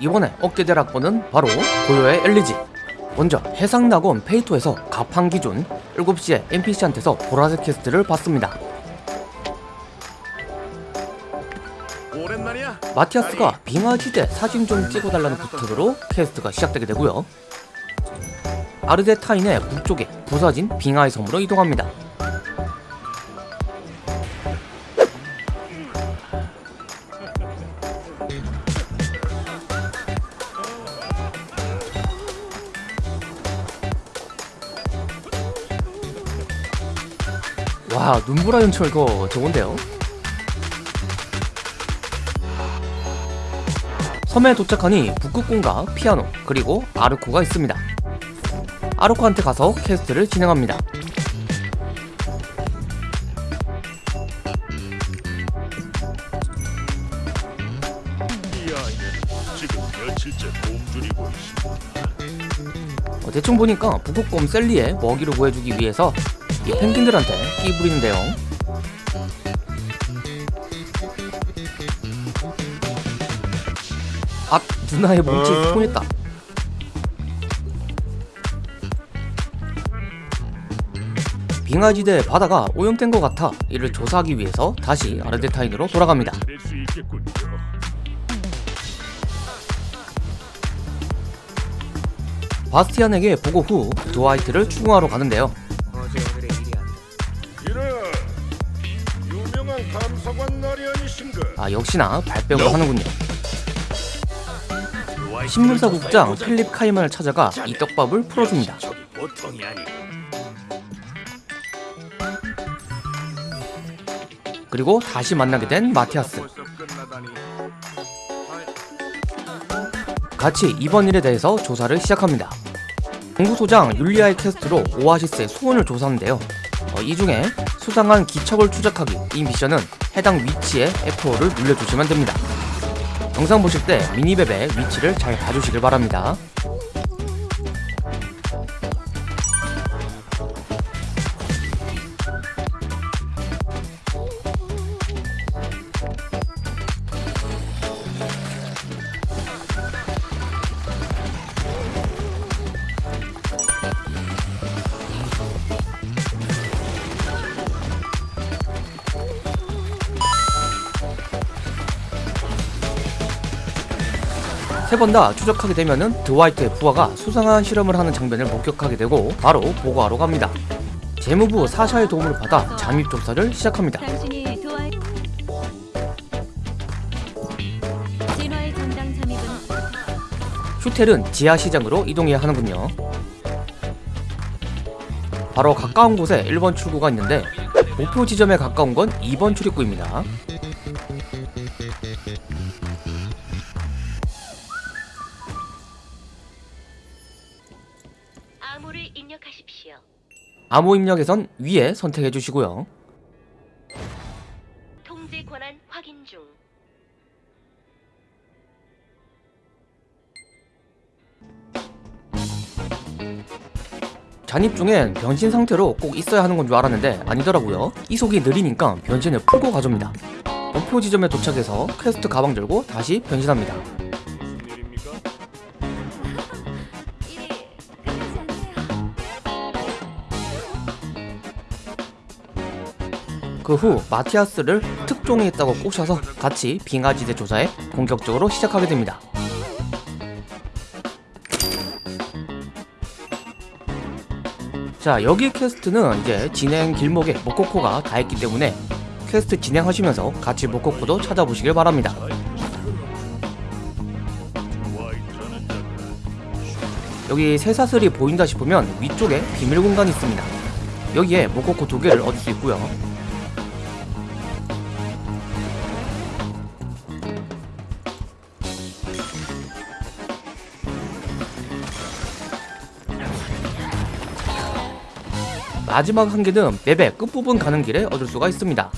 이번에 얻게 될 악보는 바로 고요의 엘리지. 먼저 해상낙원 페이토에서 갑판 기준 7시에 NPC한테서 보라색 quest를 받습니다. 마티아스가 빙하지대 사진 좀 찍어달라는 부탁으로 quest가 시작되게 되고요. 아르데타인의 북쪽에 부서진 빙하의 섬으로 이동합니다 와 눈보라 연출 이거 좋은데요? 섬에 도착하니 북극곰과 피아노 그리고 아르코가 있습니다. 아르코한테 가서 quest를 진행합니다. 이 아이는 지금 며칠째 굶주리고 있습니다. 어, 대충 보니까 북극곰 셀리에 먹이를 구해주기 위해서 이 펭귄들한테 끼 부리는데요 아 누나의 몸짓 어? 통했다 빙하지대 바다가 오염된 것 같아 이를 조사하기 위해서 다시 아르데타인으로 돌아갑니다. 바스티안에게 보고 후 드와이트를 추궁하러 가는데요 아 역시나 발뺌을 하는군요 신문사 국장 필립 카이만을 찾아가 이 떡밥을 풀어줍니다. 그리고 다시 만나게 된 마티아스. 같이 이번 일에 대해서 조사를 시작합니다 공구소장 율리아의 퀘스트로 오아시스의 수원을 조사하는데요 어, 이 중에 수상한 기척을 추적하기 이 미션은 해당 위치에 에코를 눌러주시면 됩니다. 영상 보실 때 미니맵의 위치를 잘 봐주시길 바랍니다 세 번 다 추적하게 되면은 드와이트의 부하가 수상한 실험을 하는 장면을 목격하게 되고 바로 보고하러 갑니다. 재무부 사샤의 도움을 받아 잠입 조사를 시작합니다. 슈텔은 지하 시장으로 이동해야 하는군요. 바로 가까운 곳에 1번 출구가 있는데 목표 지점에 가까운 건 2번 출입구입니다. 암호 입력에선 위에 선택해 주시고요. 통제 권한 확인 중. 잠입 중엔 변신 상태로 꼭 있어야 하는 건 줄 알았는데 아니더라고요. 이속이 느리니까 변신을 풀고 가줍니다. 목표 지점에 도착해서 퀘스트 가방 들고 다시 변신합니다. 그 후 마티아스를 특종이 있다고 꼬셔서 같이 빙하지대 조사에 본격적으로 시작하게 됩니다. 자 여기 quest는 이제 진행 길목에 모코코가 다 있기 때문에 퀘스트 진행하시면서 같이 모코코도 찾아보시길 바랍니다. 여기 쇠사슬이 보인다 싶으면 위쪽에 비밀 공간이 있습니다. 여기에 모코코 두 개를 얻을 수 있고요. 마지막 한 개는 맵의 끝부분 가는 길에 얻을 수가 있습니다.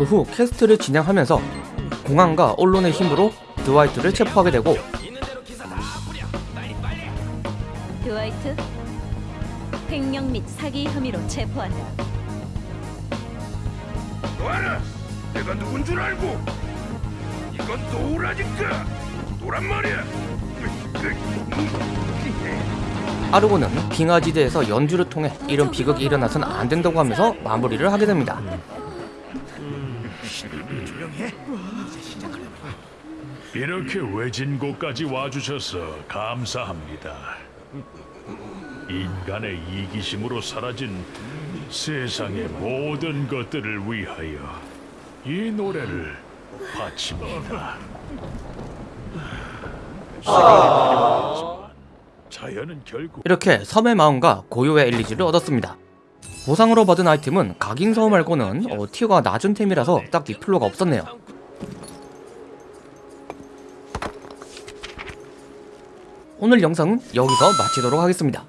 그 후 quest를 진행하면서 공항과 언론의 힘으로 드와이트를 체포하게 되고 드와이트 횡령 및 사기 혐의로 체포한다. 놓아라 내가 누군 줄 알고 이거 놓으라니까 놓으란 말이야 아르코는 빙하지대에서 연주를 통해 이런 비극이 일어나선 안 된다고 하면서 마무리를 하게 됩니다. 이렇게 외진 곳까지 와주셔서 감사합니다. 인간의 이기심으로 사라진 세상의 모든 것들을 위하여 이 노래를 바칩니다. 자연은 결국 이렇게 섬의 마음과 고요의 엘리지를 얻었습니다. 보상으로 받은 아이템은 각인서우 말고는 어, 티어가 낮은 템이라서 딱히 필요가 없었네요. 오늘 영상은 여기서 마치도록 하겠습니다.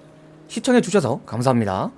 시청해주셔서 감사합니다.